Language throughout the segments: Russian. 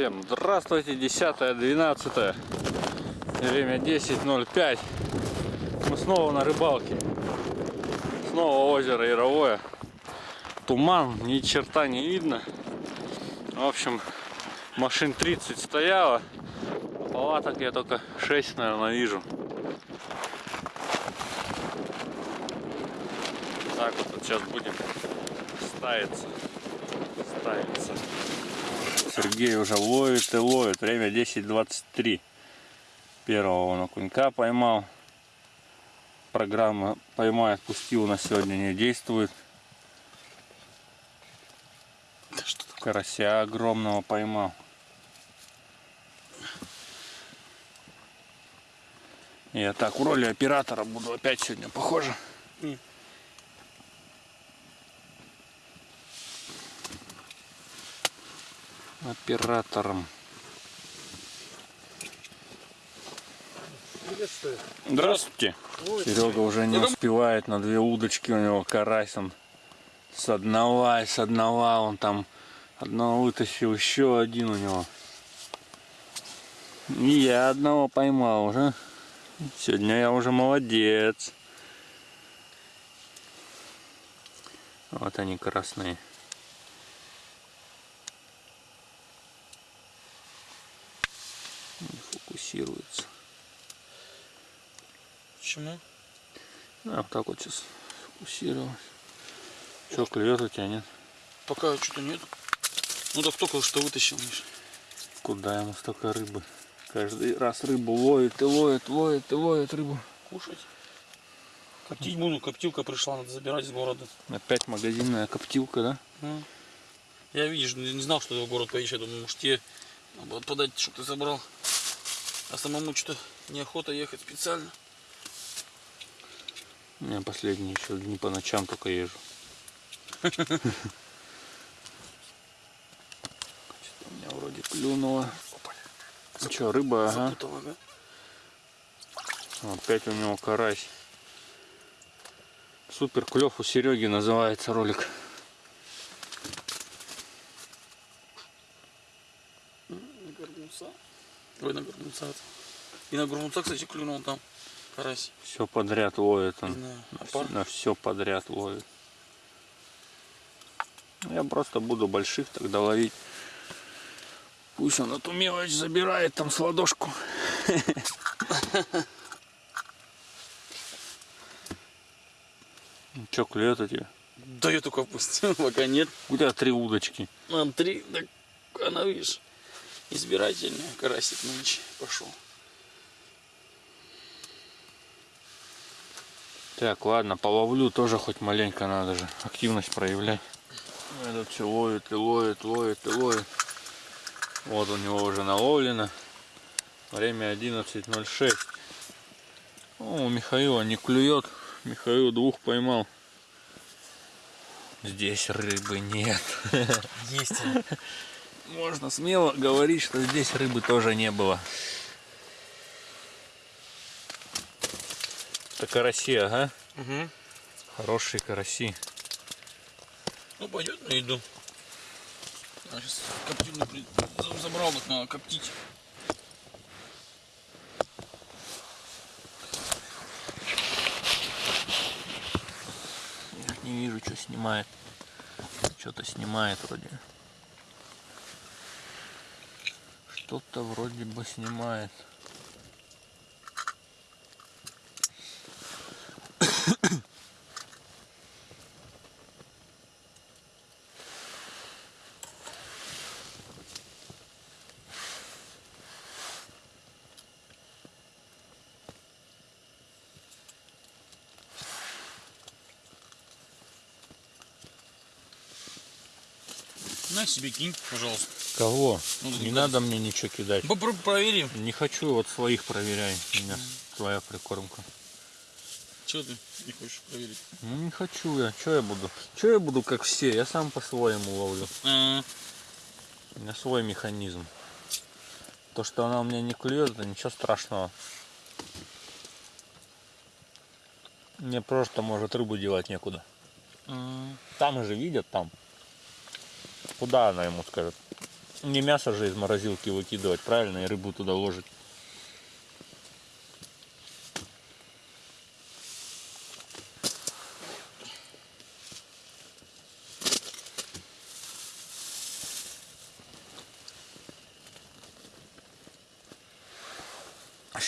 Всем здравствуйте, 10 12 время 10.05 Мы снова на рыбалке. Снова озеро Яровое. Туман, ни черта не видно. В общем, машин 30 стояло. Палаток я только 6, наверное, вижу. Так вот, вот сейчас будем ставиться. Ставиться Сергей уже ловит и ловит. Время 10.23. Первого он окунька поймал. Программа поймай, отпусти у нас сегодня не действует. Да что такое? Карася огромного поймал. Я так в роли оператора буду опять сегодня похоже. Не. Оператором. Приветствую. Здравствуйте. Серега уже не успевает на две удочки у него карась он с одного и с одного он там одного вытащил еще один у него и я одного поймал уже сегодня я уже молодец вот они красные не фокусируется Почему? а, вот так вот сейчас фокусировать что клюет у тебя нет Пока что-то нет. Ну так только что вытащил, Миш. Куда ему столько рыбы? Каждый раз рыбу ловит и ловит, ловит и ловит рыбу. Кушать. Коптить буду, коптилка пришла, надо забирать из города. Опять магазинная коптилка, да? Ну. Я, видишь, не знал, что ты в город поедешь. Я думаю, может тебе надо подать, чтобы ты забрал. А самому что-то неохота ехать специально. У меня последние еще дни по ночам только езжу. Что-то у меня вроде клюнуло. Ну что, рыба, ага. Опять у него карась. Супер клев у Сереги называется ролик. На горбунца. Ой, на горбунца. И на горбунца, кстати, клюнул там карась. Все подряд ловит он. На, на все подряд ловит. Я просто буду больших тогда ловить. Пусть он эту мелочь забирает там с ладошку. Че, клюет у тебя? Да я только опустил, пока нет. У тебя три удочки. Нам три, так она, видишь, избирательная. Карасик нынче пошел. Так, ладно, половлю тоже хоть маленько надо же. Активность проявлять. Этот все ловит и ловит, ловит и ловит. Вот у него уже наловлено. Время 11.06. О, у Михаила не клюет. Михаил двух поймал. Здесь рыбы нет. Есть. Можно смело говорить, что здесь рыбы тоже не было. Это караси, ага. Угу. Хорошие караси. Ну пойдет на еду. А сейчас коптильню при- за- забрал, так надо коптить. Я не вижу, что снимает. Что-то снимает вроде. Что-то вроде бы снимает. На себе кинь, пожалуйста. Кого? Ну, не надо мне ничего кидать. Попро- проверим. Не хочу, вот своих проверяй. У меня твоя прикормка. Чего ты не хочешь проверить? Ну не хочу я. Что я буду? Что я буду как все? Я сам по-своему ловлю. А, У меня свой механизм. То, что она у меня не клюет, это ничего страшного. Мне просто может рыбу девать некуда. а, Там же видят там. Куда она ему скажет? Не мясо же из морозилки выкидывать, правильно, и рыбу туда ложить.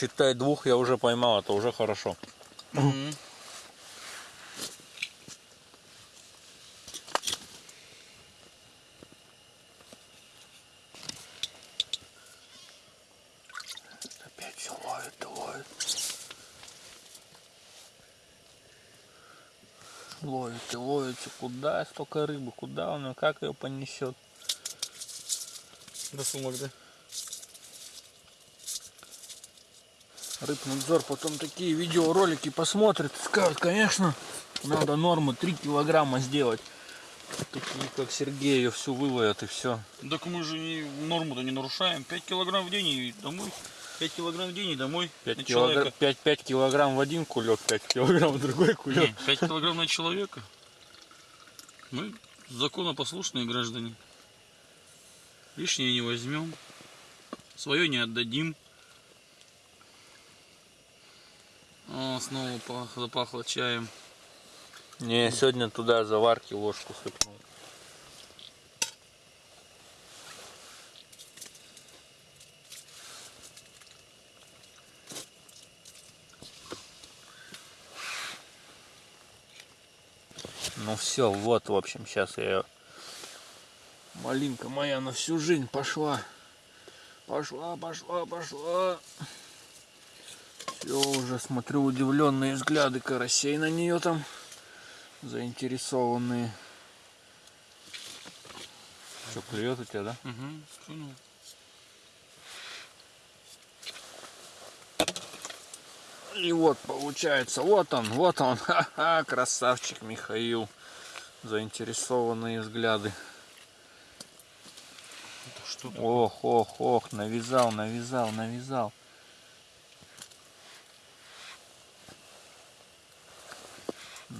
Считай, двух я уже поймал, это уже хорошо. Мгм. Опять все ловит, и ловит. Ловит и ловит. И Куда столько рыбы? Куда он? Как ее понесет? До сумок, да? Рыбнадзор потом такие видеоролики посмотрит скажет, конечно, надо норму 3 килограмма сделать. Такие, как Сергей, ее всю выловят и все. Так мы же не, норму-то не нарушаем. 5 килограмм в день и домой. 5 килограмм в день и домой. 5, на человека. 5, 5 килограмм в один кулек, 5 килограмм в другой кулек. Не, 5 килограмм на человека. Мы законопослушные граждане. Лишнее не возьмем. Свое не отдадим. О, снова пах- запахло чаем. Не, сегодня туда заварки ложку сыпнул. Ну все, вот, в общем, сейчас я... Малинка моя на всю жизнь пошла. Пошла, пошла, пошла. Все, уже смотрю удивленные взгляды карасей на нее там заинтересованные. Что, клюет у тебя, да? Угу, понял. И вот получается, вот он, вот он, ха-ха, красавчик Михаил. Заинтересованные взгляды. Это что такое? Ох, ох, ох, навязал, навязал, навязал.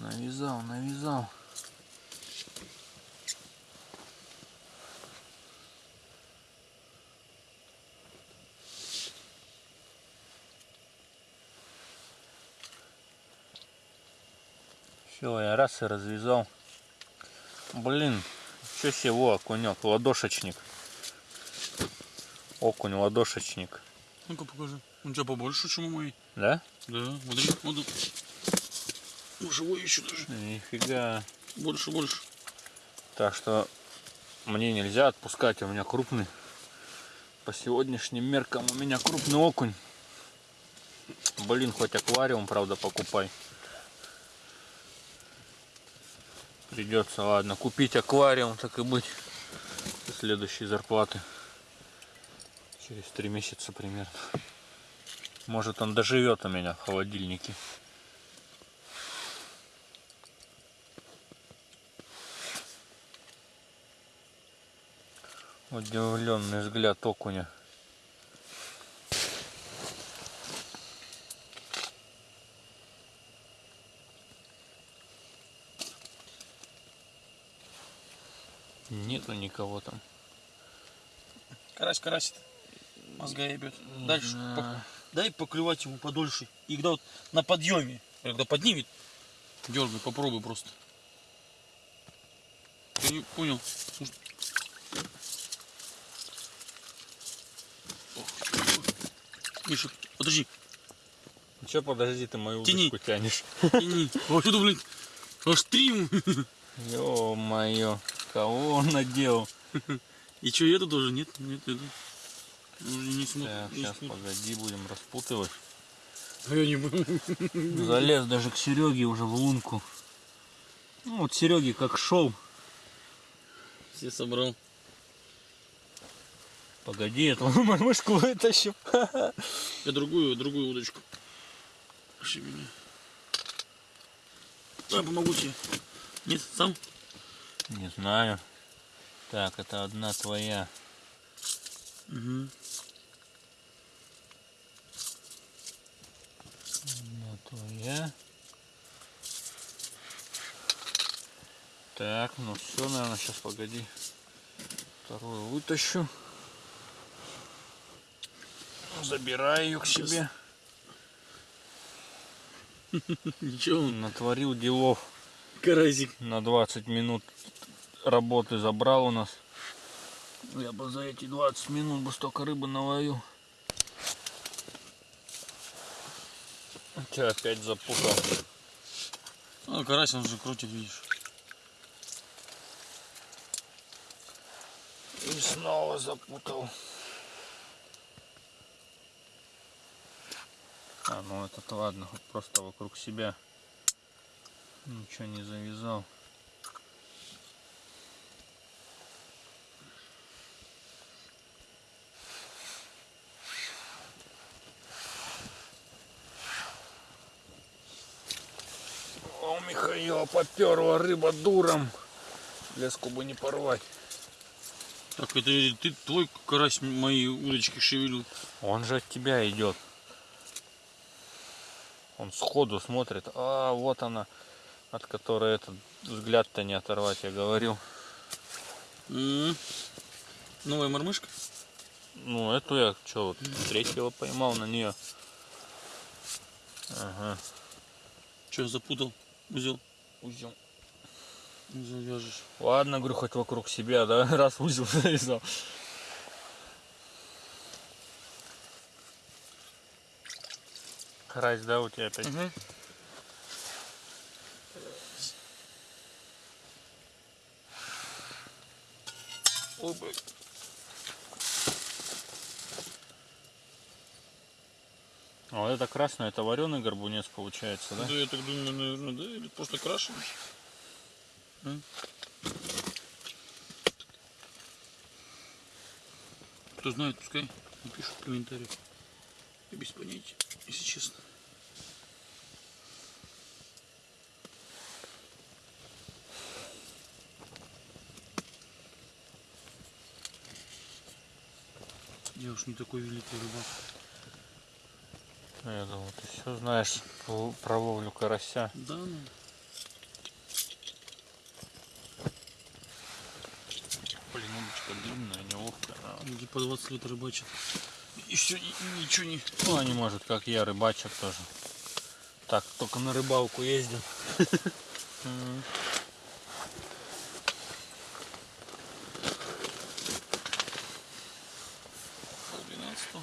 Навязал, навязал. Все, я раз и развязал. Блин, что себе, во, окунек, ладошечник. Окунь, ладошечник. Ну-ка покажи. Он у тебя побольше, чем у моей. Да? Да, смотри, вот он. Ну, живой еще даже. Нифига. Больше, больше. Так что мне нельзя отпускать, у меня крупный. По сегодняшним меркам у меня крупный окунь. Блин, хоть аквариум, правда, покупай. Придется, ладно, купить аквариум, так и быть. Следующей зарплаты. Через три месяца примерно. Может он доживет у меня в холодильнике. Удивленный взгляд окуня. Нету никого там. Карась карасит. Мозга ебет. Дальше по- дай поклевать ему подольше. И когда вот на подъеме, когда поднимет, дергай, попробуй просто. Ты не понял? Может- Ох, Миша, подожди, Че, подожди, ты мою Тяни. удочку тянешь. тяни. Вот сюда, блин, аж три. Ё-моё, кого он надел? И что, это тоже? Нет, нет, это. Уже не смог. Так, не сейчас, смог. погоди, будем распутывать. А я не могу. Залез даже к Сереге уже в лунку. Ну вот Сереге как шел. Все собрал. Погоди, эту мышку вытащим. Я другую, другую удочку. Пошли меня. Я помогу тебе. Нет, сам? Не знаю. Так, это одна твоя. Угу. Одна твоя. Так, ну все, наверное, сейчас погоди. Вторую вытащу. Забирай ее к себе. Ничего, Натворил делов. карасик. На 20 минут работы забрал у нас. Я бы за эти 20 минут бы столько рыбы наловил. Тебя опять запутал. Ну, карась он же крутит, видишь. И снова запутал. А, ну этот ладно, хоть просто вокруг себя. Ничего не завязал. У Михаила поперла рыба дуром. Леску бы не порвать. Так, это ты твой карась мои удочки шевелил. Он же от тебя идет. Он сходу смотрит. А, вот она, от которой этот взгляд-то не оторвать, я говорил. М. Новая мормышка? Ну, эту я что, вот третьего поймал на нее. Ага. Че, запутал? Узел. Узел. Узел вяжешь. Ладно, говорю, хоть вокруг себя, да, раз узел завязал. Карась, да, у тебя опять? Ой, блядь. А вот это красное, это вареный горбунец получается, да? Да, я так думаю, наверное, да? Или просто крашеный? Кто знает, пускай напишут в комментариях. Я без понятия, если честно. Я уж не такой великий рыбак. Ну, Я думал, ты все знаешь про ловлю карася. Да, ну. Блин, удочка длинная, неловкая. она- Люди по 20 лет рыбачат. И все, ничего не... Ну, они, может, как я, рыбачат тоже. Так, только на рыбалку ездил. М. Пол двенадцатого.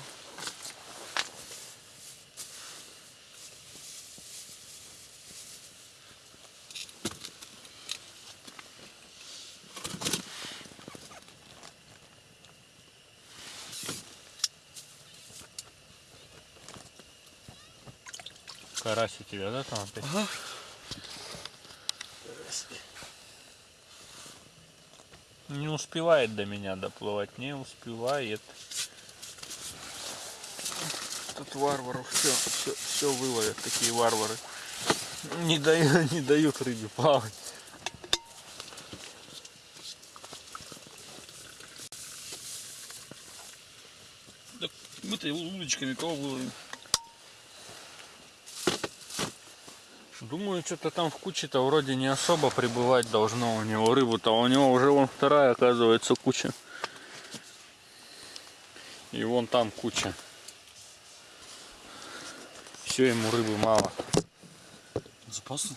Карась у тебя, да, там опять? Ага. Не успевает до меня доплывать, не успевает. Тут варваров все, все, все выловят, такие варвары. Не дают, не дают рыбе плавать. Мы-то удочками кого выловим? Думаю, что-то там в куче-то вроде не особо прибывать должно у него рыбу-то. У него уже вон вторая, оказывается, куча. И вон там куча. Все, ему рыбы мало. Запасы?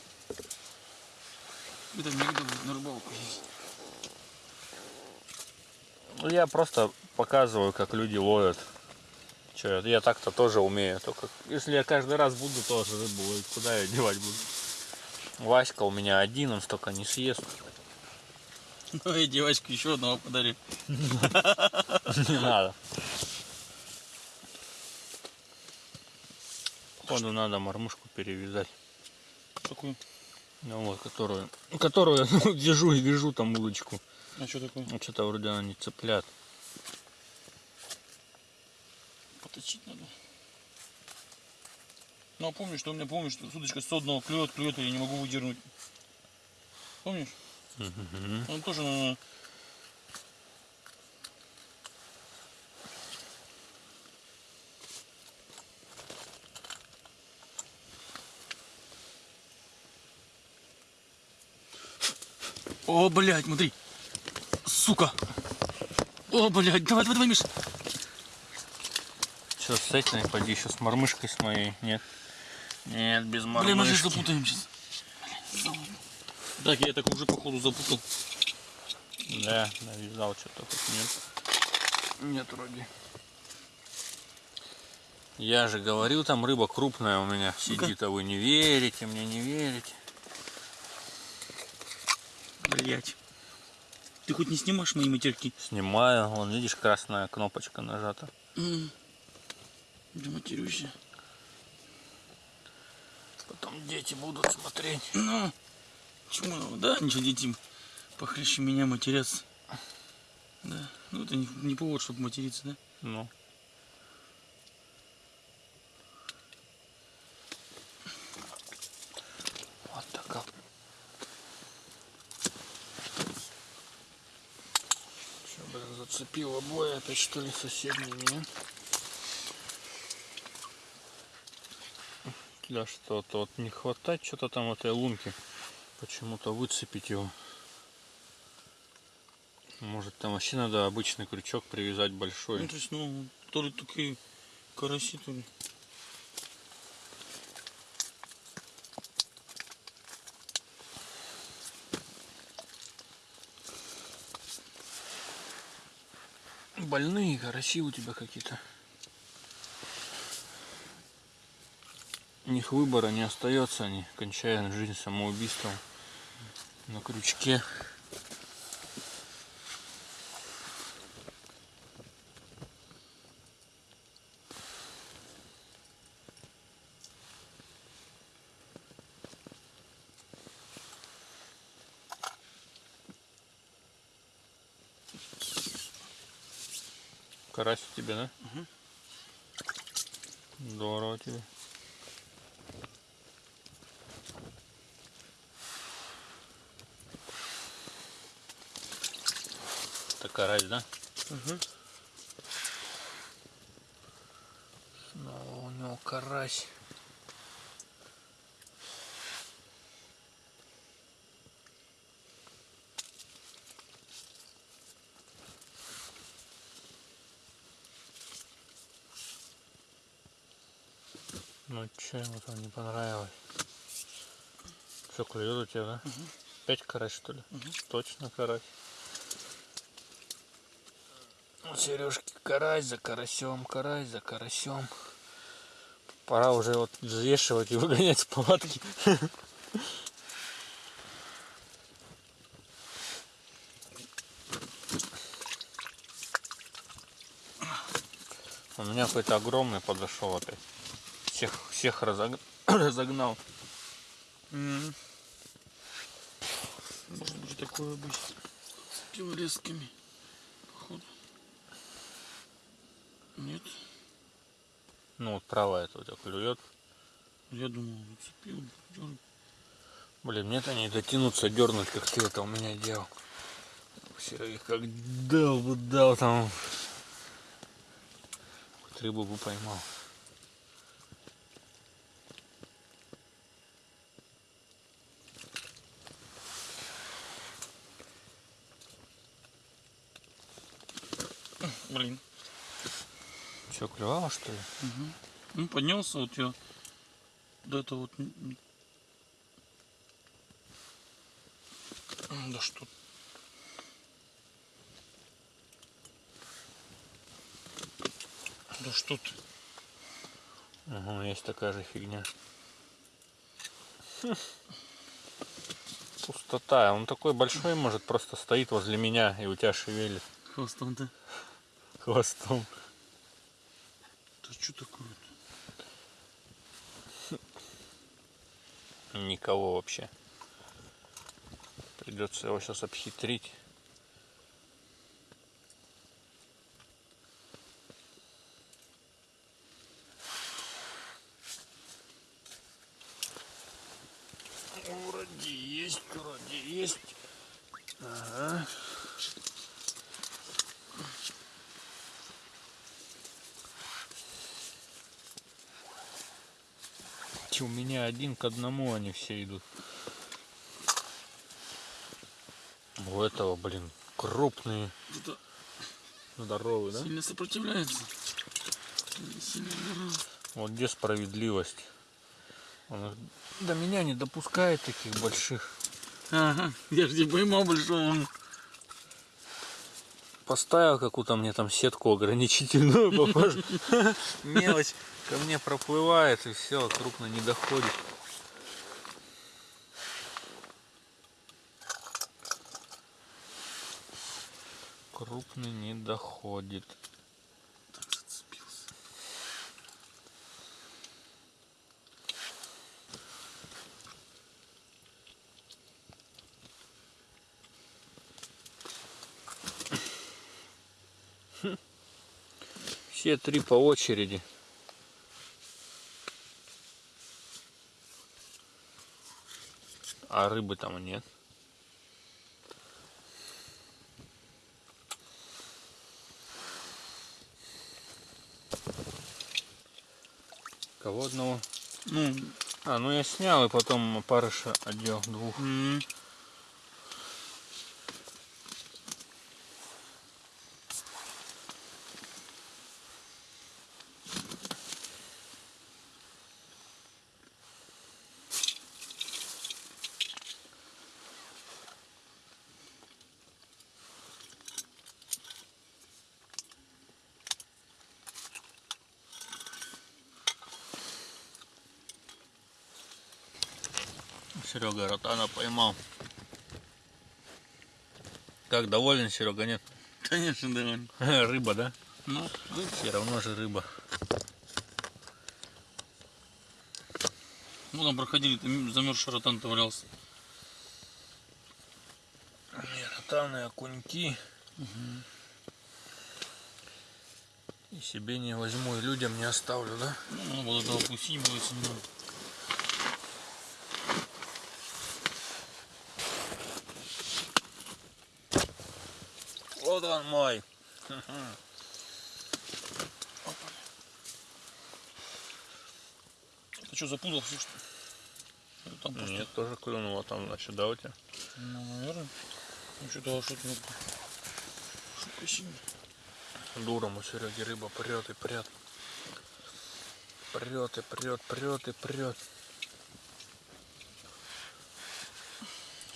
Это негде на рыбалку ездить. Ну, Я просто показываю, как люди ловят. Че, я так-то тоже умею. Только если я каждый раз буду тоже рыбу ловить, куда я девать буду? Васька у меня один, он столько не съест. Ну и девочку еще одного подарю. Не надо. Походу надо мормушку перевязать. Такую. Ну вот, которую, которую держу и вяжу там удочку. А что такое? Ну, что-то вроде она не цеплят. Поточить надо. Ну а помнишь, что у меня помнишь, что удочка с одного клюет, клюет, я не могу выдернуть. Помнишь? Он тоже надо... О, блядь, смотри. Сука. О, блядь, давай, давай, давай, Миша. Все, с этим пойди еще с мормышкой с моей. Нет. Нет, без Блин, мы же мормышки. запутаем сейчас. Так, я так уже походу запутал. Да, навязал что-то нет. Нет вроде. Я же говорил, там рыба крупная у меня сидит, а вы не верите, мне не верите. Блять. Ты хоть не снимаешь мои матерки? Снимаю, вон видишь, красная кнопочка нажата. Да матерюсь. Потом дети будут смотреть. Ну, чему? Да, ничего, дети похлеще меня матерятся. Да, ну это не, не повод, чтобы материться, да? Ну. Вот такая. Что, блин, зацепил обои опять что ли соседние, нет? Для что-то вот не хватает что-то там этой лунки. Почему-то выцепить его. Может там вообще надо обычный крючок привязать большой. Ну, то есть, ну, то ли такие караси, то ли. Больные караси у тебя какие-то. Них выбора не остается, они кончают жизнь самоубийством на крючке. Карась у тебя, да? Здорово тебе. Карась, да? Ага. Снова у него карась. Ну че ему там не понравилось? Все клюет у тебя, да? Опять карась что ли? Точно карась. У Сережки карась за карасем, карась за карасем. Пора уже вот взвешивать и выгонять с палатки. У меня какой-то огромный подошел опять. Всех, всех разог- разогнал. Может быть такое быть с пилорезками. Походу. Нет. Ну вот правая это у тебя клюет. Я думал, зацепил. дёрнул. Блин, мне-то не дотянуться, дернуть, как ты это у меня делал. Серый как дал бы дал там. Хоть рыбу бы поймал. Блин. Че, клевало что ли? Ну, поднялся вот я до этого вот. Да что? Да что ты? Угу, есть такая же фигня. Хм. Пустота. Он такой большой, может, просто стоит возле меня и у тебя шевелит Хвостом-то. хвостом. Да что такое? Никого вообще. Придется его сейчас обхитрить. Вроде есть, вроде есть. Ага. Че, у меня один к одному они все идут. У этого, блин, крупные, Это здоровые, да? сильно сопротивляется. Вот где справедливость? Он до меня не допускает таких больших. Ага, я же тебе поймал большого. Поставил какую-то мне там сетку ограничительную, похоже. Мелочь ко мне проплывает и все, крупно не доходит. Крупный не доходит. Все три по очереди. А рыбы там нет. Кого одного? Ну, А, ну я снял и потом опарыша одел двух. м, Серега ротана поймал. Как доволен, Серега, нет? конечно, довольно. Рыба, да? Ну, Все равно же рыба. ну там проходили, там замерзший ротан-то валялся. Ротаны, окуньки. И себе не возьму, и людям не оставлю, да? Ну, надо было пустить, было если Вот он мой. Ты что, запутался, что ли? Или Там просто... Нет, тоже клюнуло там, значит, да, у тебя? Ну, наверное. Ну, что-то что-то сильная. Дуром у Сереги рыба прет и прет. Прет и прет, прет и прет.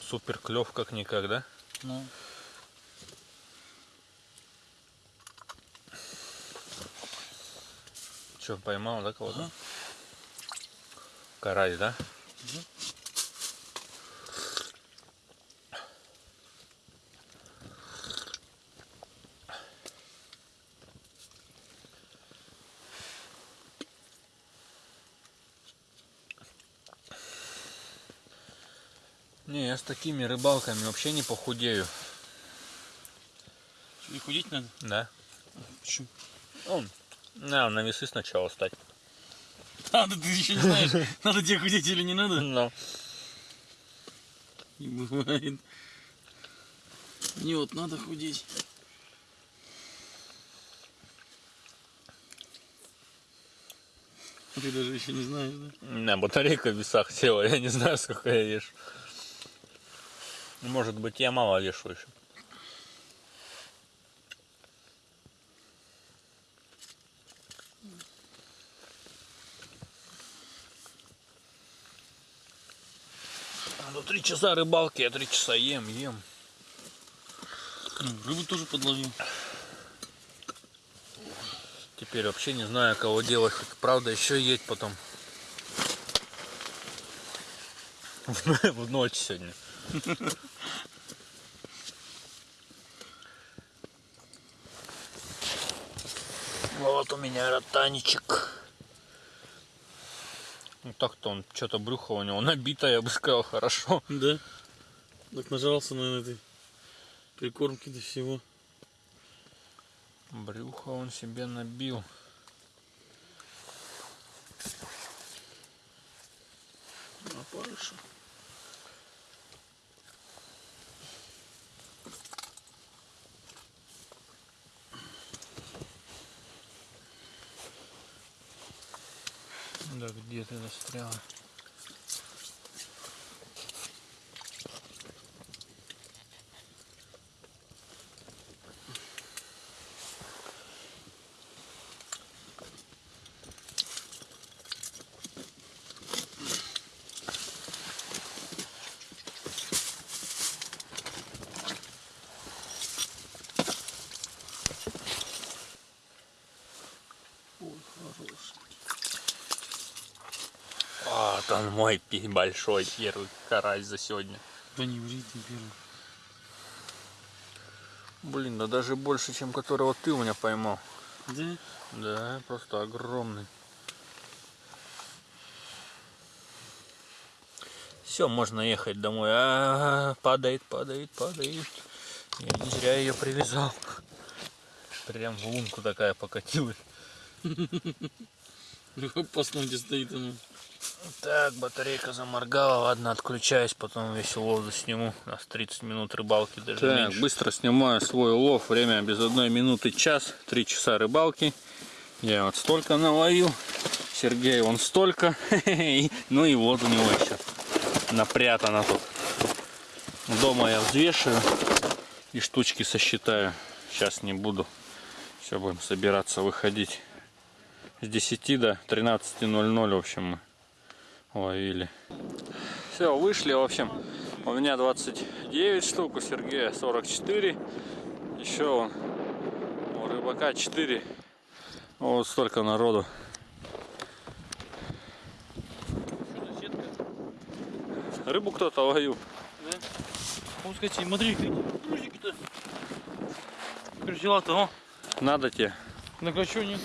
Супер клев как никогда. Ну, Че, поймал, да, кого-то? Ага. Карась, да? Не, я с такими рыбалками вообще не похудею. тебе худеть надо? Да? Почему? Он. На, на весы сначала стать. А, да ты еще не знаешь, надо тебе худеть или не надо? Но. Не бывает. Не, вот надо худеть. Ты даже еще не знаешь, да? На, батарейка в весах села, я не знаю, сколько я вешу. Может быть, я мало вешу еще. Ну, три часа рыбалки, я три часа ем, ем. Рыбу тоже подловил. Теперь вообще не знаю, кого делать. Хоть, Правда, еще едь потом. В ночь сегодня. Вот у меня ротанчик. Ну так-то он, что-то брюхо у него набито, я бы сказал, хорошо. Да? Так нажрался, наверное, этой прикормки до всего. Брюхо он себе набил. Опарыша. Да где он мой большой первый карась за сегодня. Да не ври ты первый. Блин, да даже больше, чем которого ты у меня поймал. Да? Да, просто огромный. Все, можно ехать домой. А, падает, падает, падает. Я не зря ее привязал. Прям в лунку такая покатилась. Опасно, где стоит оно. Так, батарейка заморгала. Ладно, отключаюсь, потом весь улов засниму. У нас 30 минут рыбалки даже Так, меньше. быстро снимаю свой улов. Время без одной минуты час. Три часа рыбалки. Я вот столько наловил. Сергей вон столько. Ну и вот у него еще напрятано тут. Дома я взвешиваю и штучки сосчитаю. Сейчас не буду. Все, будем собираться выходить. С 10 до 13.00, в общем, мы ловили. Все, вышли, в общем. У меня 29 штук, у Сергея 44. Еще он, у рыбака 4. Вот столько народу. Рыбу кто-то ловил. Да? Кстати, смотри, какие грузики-то. Крючела-то, о. Надо тебе. На что нет?